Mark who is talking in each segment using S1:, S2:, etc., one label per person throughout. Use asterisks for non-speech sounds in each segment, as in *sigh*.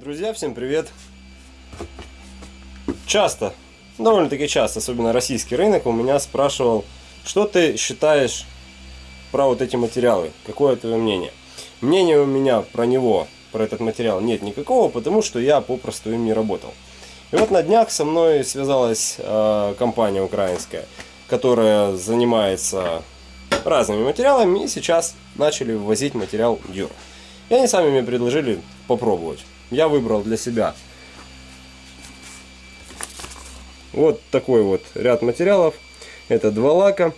S1: Друзья, всем привет! Часто, довольно-таки часто, особенно российский рынок, у меня спрашивал, что ты считаешь про вот эти материалы, какое твое мнение? Мнения у меня про него, про этот материал нет никакого, потому что я попросту им не работал. И вот на днях со мной связалась э, компания украинская, которая занимается разными материалами и сейчас начали ввозить материал Дюра. И они сами мне предложили попробовать. Я выбрал для себя вот такой вот ряд материалов. Это два лака,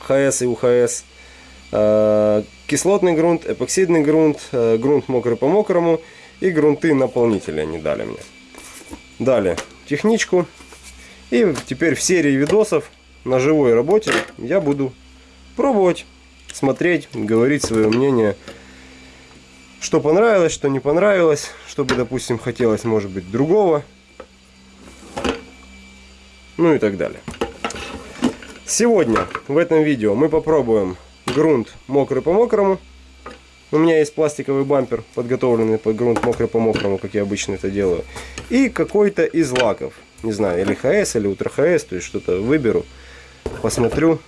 S1: ХС и УХС, э, кислотный грунт, эпоксидный грунт, э, грунт мокрый по мокрому и грунты наполнители они дали мне. Дали техничку. И теперь в серии видосов на живой работе я буду пробовать, смотреть, говорить свое мнение что понравилось, что не понравилось, что бы, допустим, хотелось, может быть, другого. Ну и так далее. Сегодня в этом видео мы попробуем грунт мокрый по мокрому. У меня есть пластиковый бампер, подготовленный под грунт мокрый по мокрому, как я обычно это делаю. И какой-то из лаков. Не знаю, или ХС, или Ультра ХС, то есть что-то выберу, посмотрю,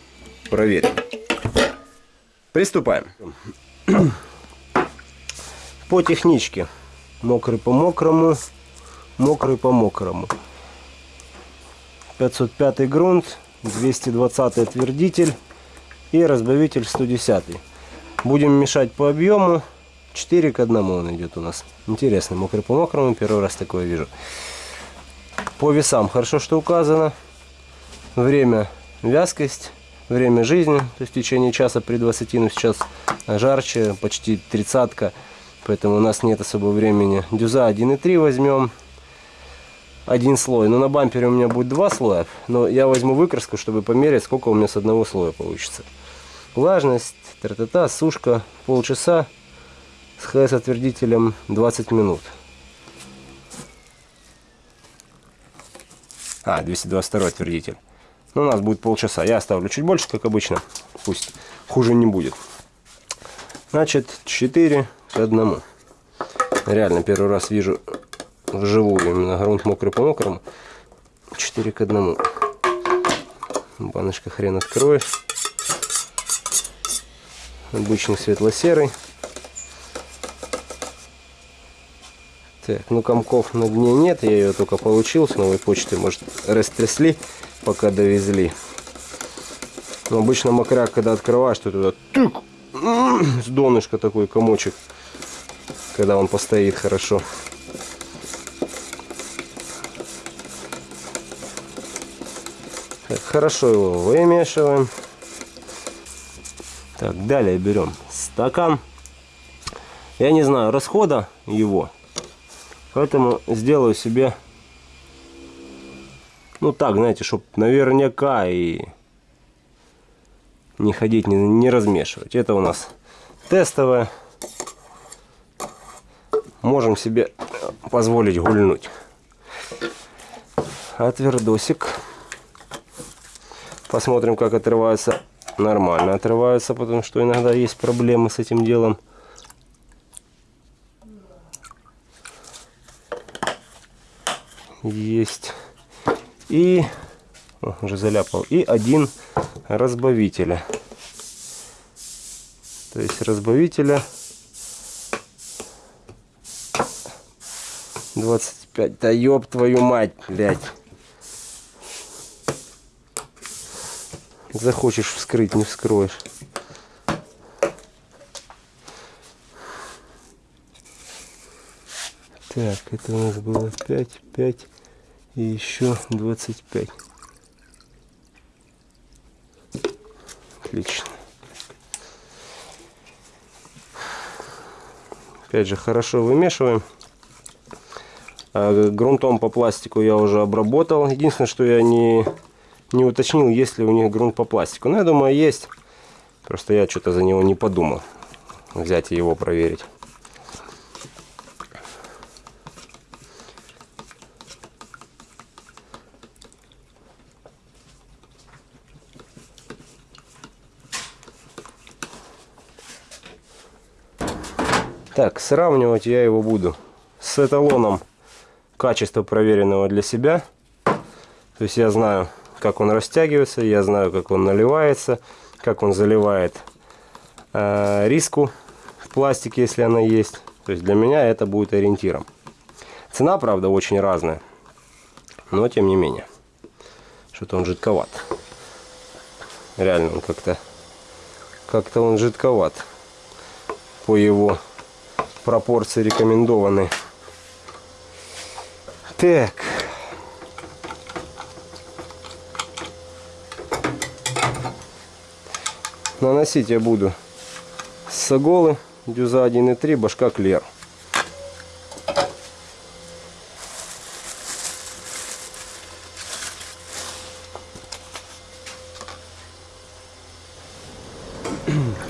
S1: проверю. Приступаем по техничке. Мокрый по мокрому, мокрый по мокрому. 505 грунт, 220 твердитель и разбавитель 110. Будем мешать по объему. 4 к 1 он идет у нас. Интересно, мокрый по мокрому, первый раз такое вижу. По весам хорошо, что указано. Время, вязкость, время жизни, то есть в течение часа при 20, но сейчас жарче, почти тридцатка поэтому у нас нет особо времени. Дюза 1.3 возьмем. Один слой. Но на бампере у меня будет два слоя. Но я возьму выкраску, чтобы померить, сколько у меня с одного слоя получится. Влажность, тра-та-та, сушка полчаса. С ХС-отвердителем 20 минут. А, 222 отвердитель. Ну, у нас будет полчаса. Я оставлю чуть больше, как обычно. Пусть хуже не будет. Значит, 4 к одному. Реально первый раз вижу вживую именно грунт мокрый по мокрому. 4 к одному. Баночка хрен откроешь. Обычный светло-серый. Так, ну комков на дне нет, я ее только получил с новой почты, может растрясли, пока довезли. Но обычно мокряк, когда открываешь, то туда тык, с донышка такой комочек когда он постоит хорошо. Так, хорошо его вымешиваем. Так, далее берем стакан. Я не знаю расхода его, поэтому сделаю себе, ну так, знаете, чтобы наверняка и не ходить, не, не размешивать. Это у нас тестовое можем себе позволить гульнуть. Отвердосик. Посмотрим, как отрывается. Нормально отрывается, потому что иногда есть проблемы с этим делом. Есть. И о, уже заляпал. И один разбавителя. То есть разбавителя 25. Да ёб твою мать, блядь. Захочешь вскрыть, не вскроешь. Так, это у нас было 5, 5 и еще 25. Отлично. Опять же, хорошо вымешиваем. А, грунтом по пластику я уже обработал. Единственное, что я не, не уточнил, есть ли у них грунт по пластику. Но я думаю, есть. Просто я что-то за него не подумал. Взять и его проверить. Так, сравнивать я его буду с эталоном качества проверенного для себя. То есть я знаю, как он растягивается, я знаю, как он наливается, как он заливает э, риску в пластике, если она есть. То есть для меня это будет ориентиром. Цена, правда, очень разная, но тем не менее. Что-то он жидковат. Реально он как-то как-то он жидковат по его пропорции рекомендованной. Так. Наносить я буду с иголы дюза 1.3 башка клер.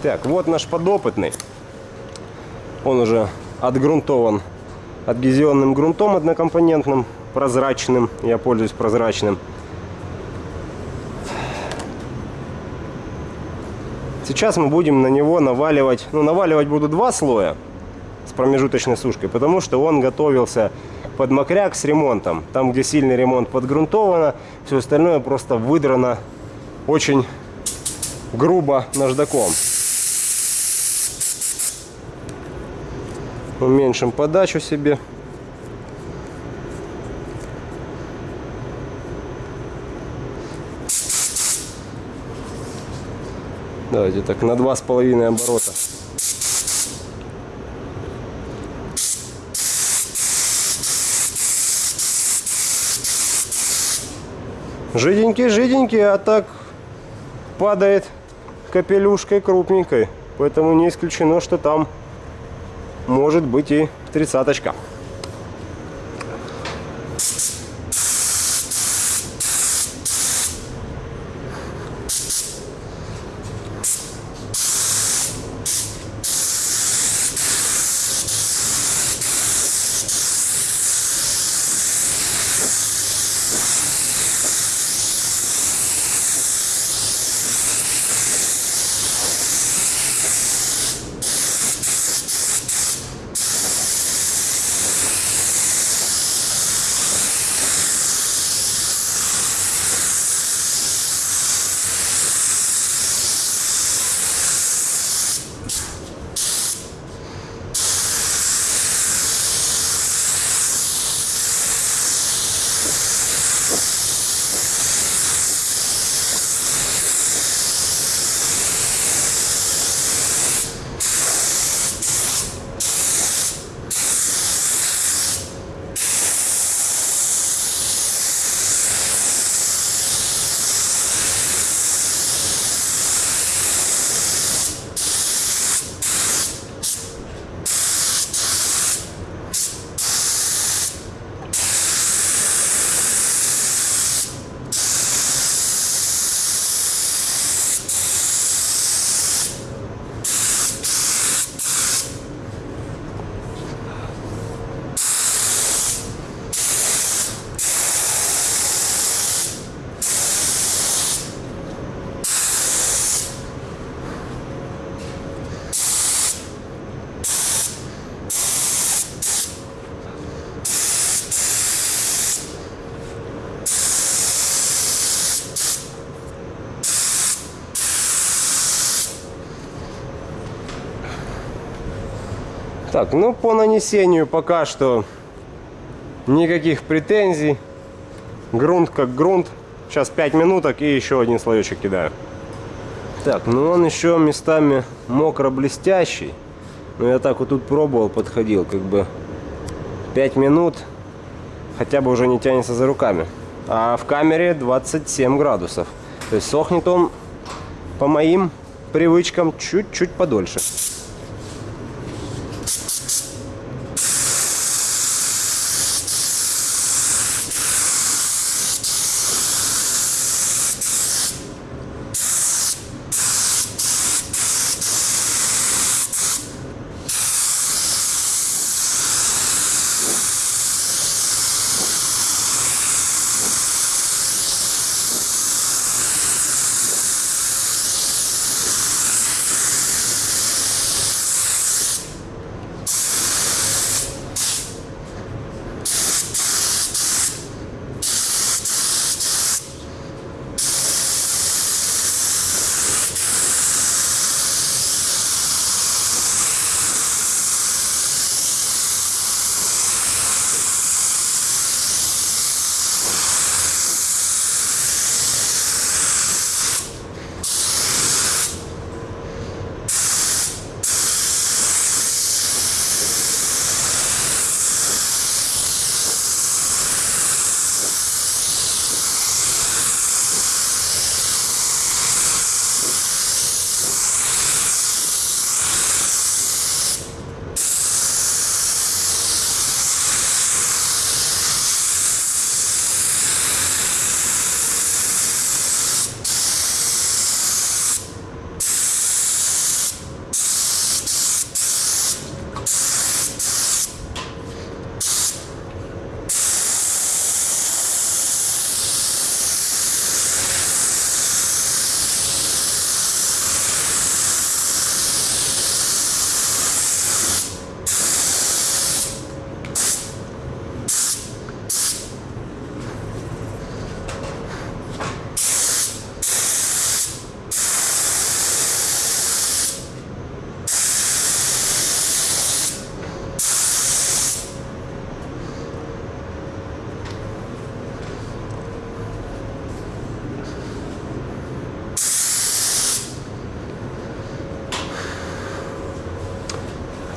S1: Так, вот наш подопытный. Он уже отгрунтован адгезионным грунтом однокомпонентным, прозрачным. Я пользуюсь прозрачным. Сейчас мы будем на него наваливать, ну наваливать буду два слоя с промежуточной сушкой, потому что он готовился под мокряк с ремонтом. Там, где сильный ремонт подгрунтовано, все остальное просто выдрано очень грубо наждаком. Уменьшим подачу себе. Давайте так на два с половиной оборота. Жиденький, жиденький, а так падает капелюшкой крупненькой. Поэтому не исключено, что там может быть и тридцаточка. Так, ну по нанесению пока что никаких претензий. Грунт как грунт. Сейчас 5 минуток и еще один слоечек кидаю. Так, ну он еще местами мокро-блестящий. Но я так вот тут пробовал, подходил, как бы 5 минут хотя бы уже не тянется за руками. А в камере 27 градусов. То есть сохнет он по моим привычкам чуть-чуть подольше.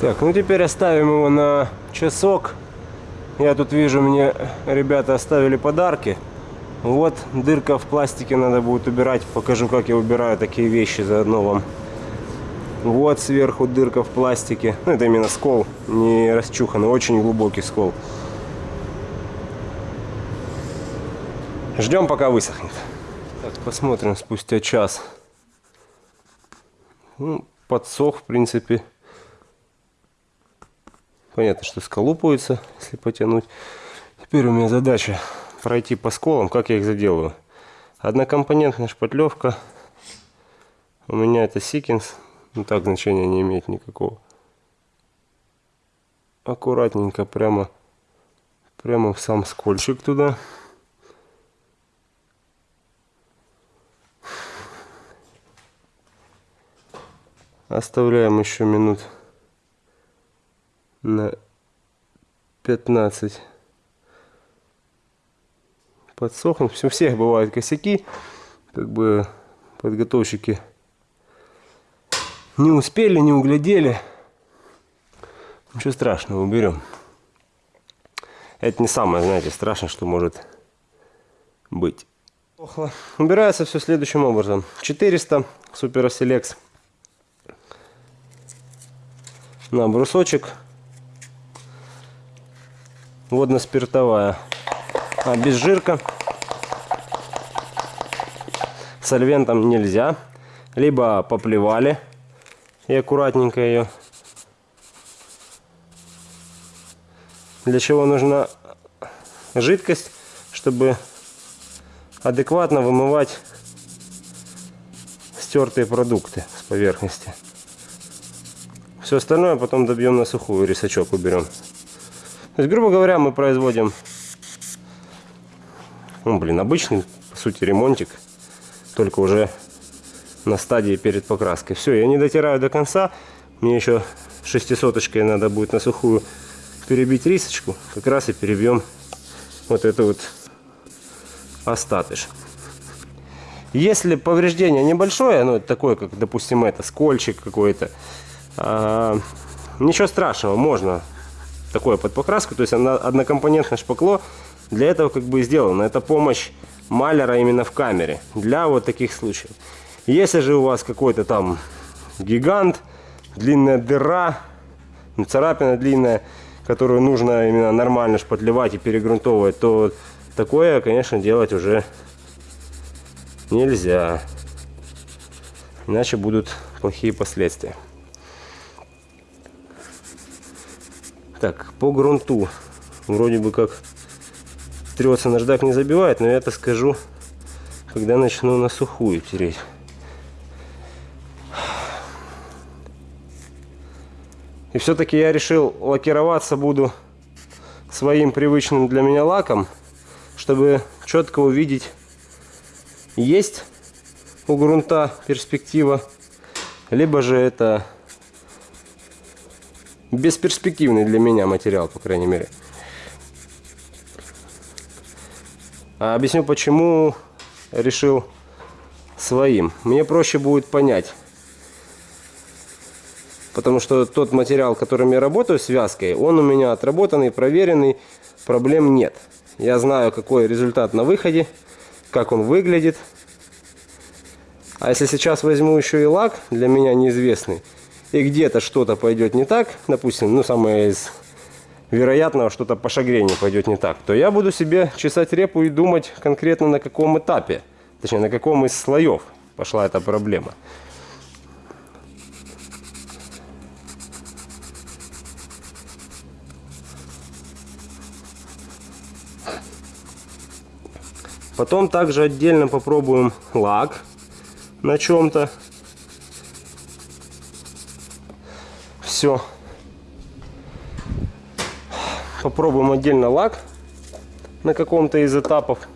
S1: Так, ну теперь оставим его на часок. Я тут вижу, мне ребята оставили подарки. Вот дырка в пластике надо будет убирать. Покажу, как я убираю такие вещи заодно вам. Вот сверху дырка в пластике. Ну, это именно скол, не расчуханный, очень глубокий скол. Ждем, пока высохнет. Так, посмотрим спустя час. Ну, подсох, в принципе. Понятно, что сколупывается, если потянуть. Теперь у меня задача пройти по сколам, как я их заделаю. Однокомпонентная шпатлевка. У меня это Сикинс. Ну так значения не имеет никакого. Аккуратненько прямо, прямо в сам скольчик туда. Оставляем еще минут на 15 подсохнуть. У всех бывают косяки, как бы подготовщики не успели, не углядели. Ничего страшного, уберем. Это не самое, знаете, страшное, что может быть. Убирается все следующим образом. 400 Super Selects на брусочек. Водно-спиртовая. А без жирка. Сольвентом нельзя. Либо поплевали и аккуратненько ее. Для чего нужна жидкость, чтобы адекватно вымывать стертые продукты с поверхности. Все остальное потом добьем на сухую, рисачок уберем. То есть, грубо говоря, мы производим, ну, блин, обычный, по сути, ремонтик, только уже на стадии перед покраской. Все, я не дотираю до конца. Мне еще шестисоточкой надо будет на сухую перебить рисочку. Как раз и перебьем вот это вот остатыш. Если повреждение небольшое, ну, такое, как, допустим, это, скольчик какой-то, а, ничего страшного, можно такое под покраску. То есть однокомпонентное шпакло для этого как бы сделано. Это помощь маляра именно в камере для вот таких случаев. Если же у вас какой-то там гигант, длинная дыра, ну, царапина длинная, которую нужно именно нормально шпатлевать и перегрунтовывать, то такое, конечно, делать уже нельзя. Иначе будут плохие последствия. Так, по грунту. Вроде бы как трется наждак не забивает, но я это скажу, когда начну на сухую тереть. И все-таки я решил лакироваться буду своим привычным для меня лаком, чтобы четко увидеть, есть у грунта перспектива, либо же это бесперспективный для меня материал, по крайней мере. А объясню, почему решил своим. Мне проще будет понять, Потому что тот материал, которым я работаю, связкой, он у меня отработанный, проверенный, проблем нет. Я знаю, какой результат на выходе, как он выглядит. А если сейчас возьму еще и лак, для меня неизвестный, и где-то что-то пойдет не так, допустим, ну самое из вероятного, что-то по шагрению пойдет не так, то я буду себе чесать репу и думать конкретно на каком этапе, точнее на каком из слоев пошла эта проблема. Потом также отдельно попробуем лак на чем-то. Все. Попробуем отдельно лак на каком-то из этапов.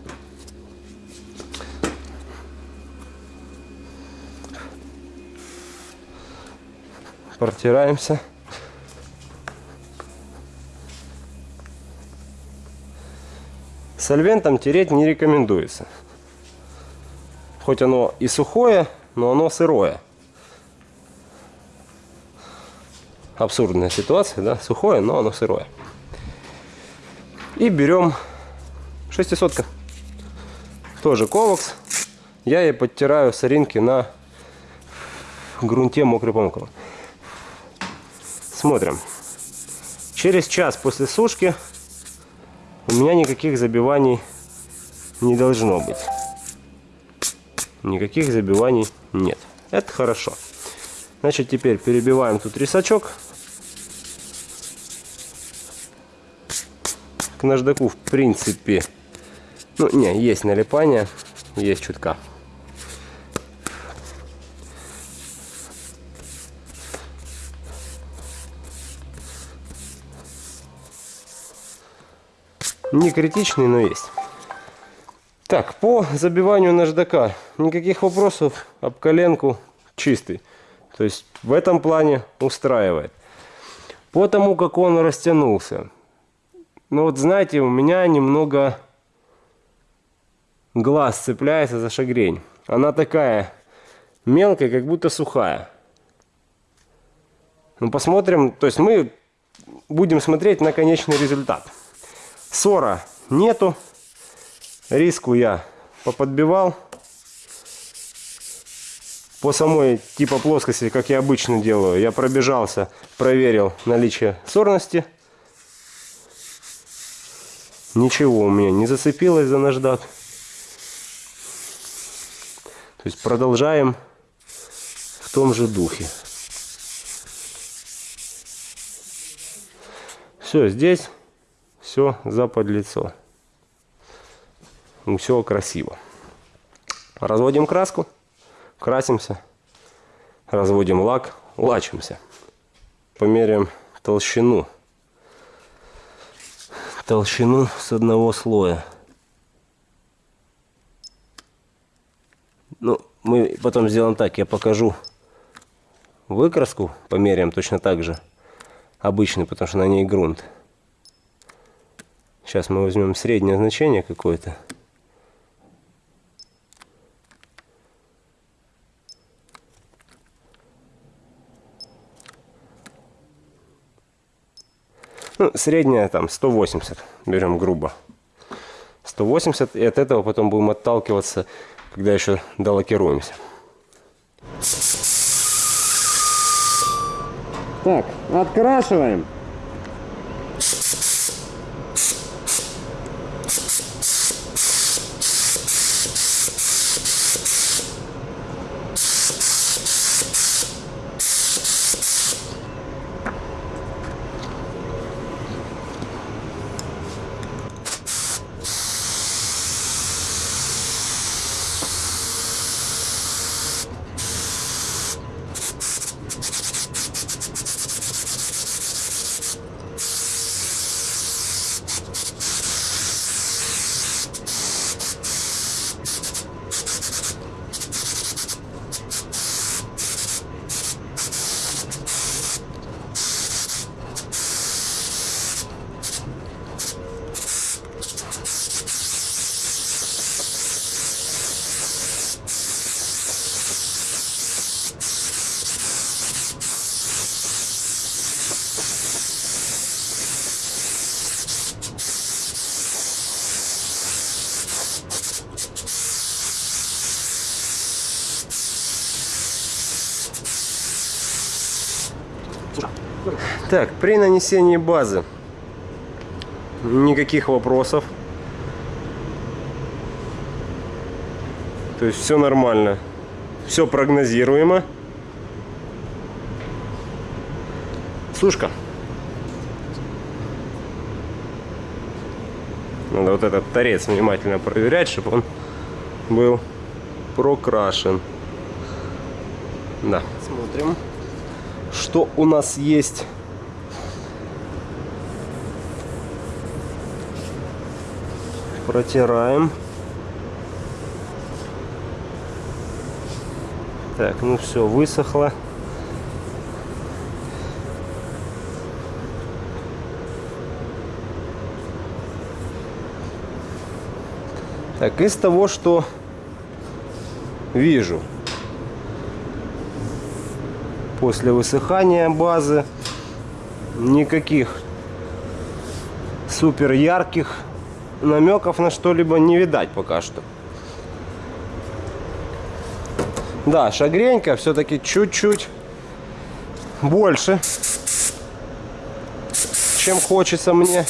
S1: Протираемся. Сольвентом тереть не рекомендуется. Хоть оно и сухое, но оно сырое. Абсурдная ситуация, да, сухое, но оно сырое. И берем шестисотка. Тоже ковакс. Я ей подтираю соринки на грунте мокрый помокрый. Смотрим. Через час после сушки у меня никаких забиваний не должно быть. Никаких забиваний нет. Это хорошо. Значит, теперь перебиваем тут рисачок. К наждаку, в принципе, ну, не, есть налипание, есть чутка. Не критичный, но есть. Так, по забиванию наждака никаких вопросов. Об коленку чистый. То есть в этом плане устраивает. По тому, как он растянулся. Ну вот знаете, у меня немного глаз цепляется за шагрень. Она такая мелкая, как будто сухая. Ну посмотрим, то есть мы будем смотреть на конечный результат. Ссора нету. Риску я поподбивал. По самой типа плоскости, как я обычно делаю, я пробежался, проверил наличие сорности. Ничего у меня не зацепилось за наждак. То есть продолжаем в том же духе. Все, здесь все заподлицо. Все красиво. Разводим краску, красимся, разводим лак, лачимся. Померяем толщину. Толщину с одного слоя. Ну, мы потом сделаем так, я покажу выкраску, померяем точно так же. Обычный, потому что на ней грунт. Сейчас мы возьмем среднее значение какое-то. Ну, средняя там 180, берем грубо. 180, и от этого потом будем отталкиваться, когда еще долакируемся. Так, открашиваем. Так, при нанесении базы никаких вопросов. То есть все нормально. Все прогнозируемо. Сушка. Надо вот этот торец внимательно проверять, чтобы он был прокрашен. Да, смотрим, что у нас есть. Протираем. Так, ну все, высохло. Так, из того, что вижу после высыхания базы, никаких супер ярких намеков на что-либо не видать пока что. Да, шагренька все-таки чуть-чуть больше, чем хочется мне.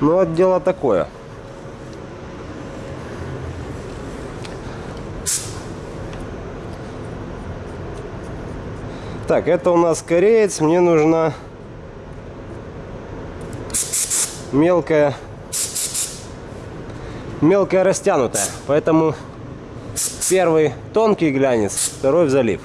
S1: Ну, вот дело такое. Так, это у нас кореец. Мне нужна мелкая, мелкая растянутая. Поэтому первый тонкий глянец, второй в залив.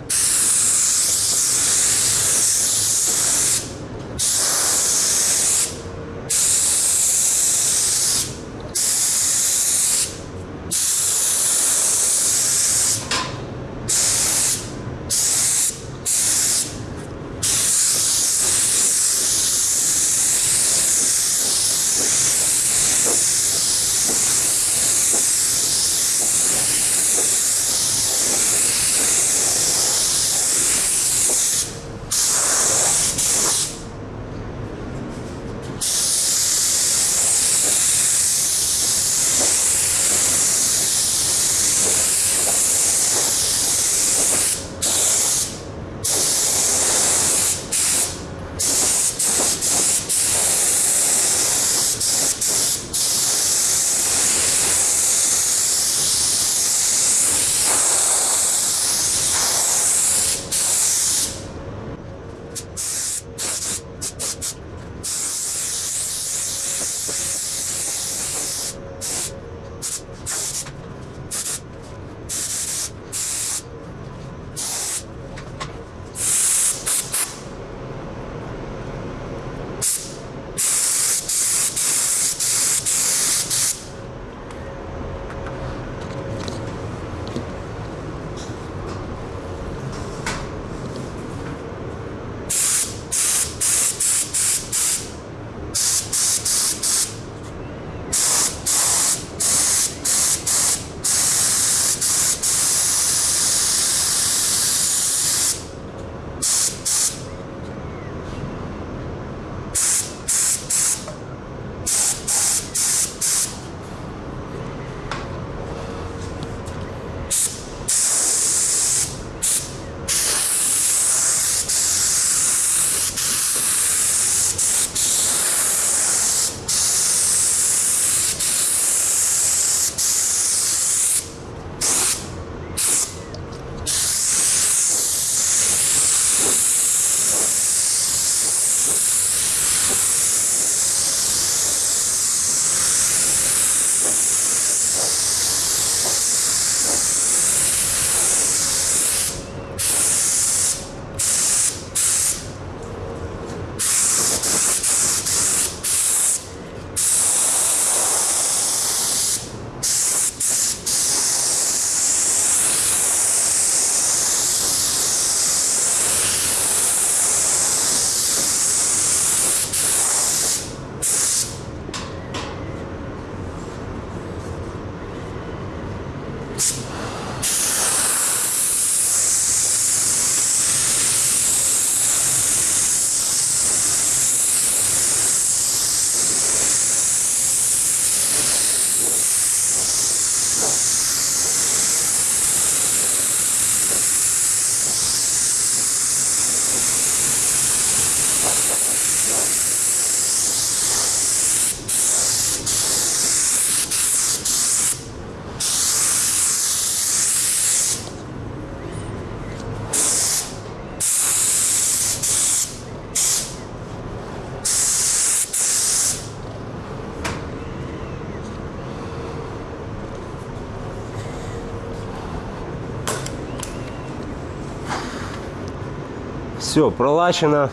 S1: Все, пролачено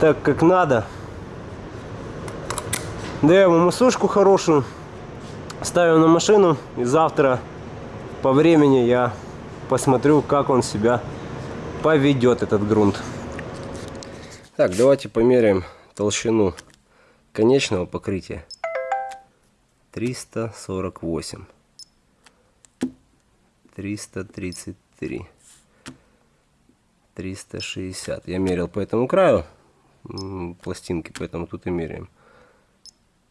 S1: так, как надо. Даем ему сушку хорошую. Ставим на машину. И завтра по времени я посмотрю, как он себя поведет, этот грунт. Так, давайте померяем толщину конечного покрытия. 348. 333. 3. 360. Я мерил по этому краю пластинки, поэтому тут и меряем.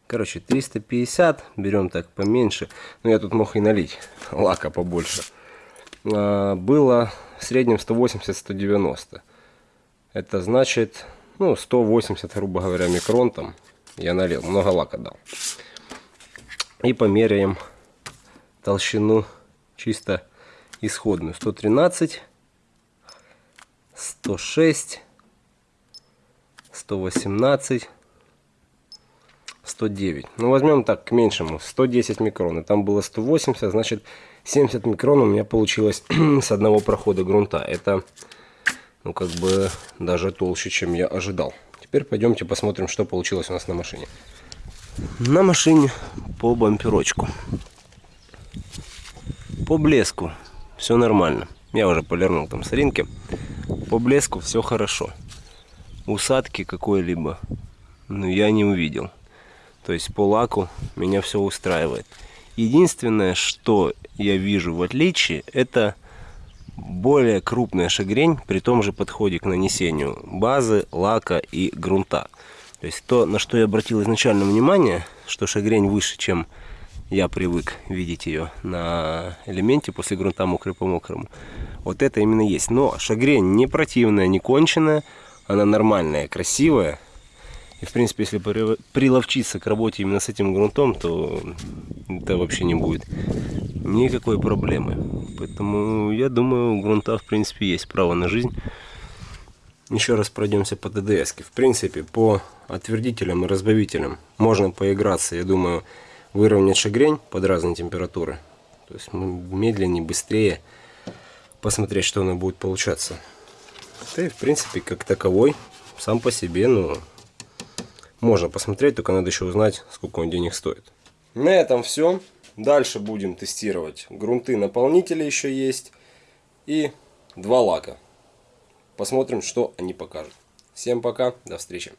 S1: Короче, 350. Берем так поменьше. Но я тут мог и налить лака побольше. А, было в среднем 180-190. Это значит, ну, 180, грубо говоря, микрон там. Я налил, много лака дал. И померяем толщину чисто исходную. 113, 106, 118, 109. Ну, возьмем так, к меньшему, 110 микрон. И там было 180, значит, 70 микрон у меня получилось *clears throat* с одного прохода грунта. Это, ну, как бы, даже толще, чем я ожидал. Теперь пойдемте посмотрим, что получилось у нас на машине. На машине по бамперочку. По блеску все нормально. Я уже полирнул там соринки. По блеску все хорошо. Усадки какой-либо ну, я не увидел. То есть по лаку меня все устраивает. Единственное, что я вижу в отличие, это более крупная шагрень при том же подходе к нанесению базы, лака и грунта. То есть то, на что я обратил изначально внимание, что шагрень выше, чем я привык видеть ее на элементе после грунта мокрый по мокрому. Вот это именно есть. Но шагрень не противная, не конченая, она нормальная, красивая. И в принципе, если приловчиться к работе именно с этим грунтом, то это вообще не будет никакой проблемы. Поэтому я думаю, у грунта в принципе есть право на жизнь. Еще раз пройдемся по ДДС. В принципе, по отвердителям и разбавителям можно поиграться, я думаю, выровнять шагрень под разные температуры. То есть медленнее, быстрее посмотреть, что оно будет получаться. Да и в принципе, как таковой, сам по себе, ну, можно посмотреть, только надо еще узнать, сколько он денег стоит. На этом все. Дальше будем тестировать грунты наполнители еще есть. И два лака. Посмотрим, что они покажут. Всем пока, до встречи.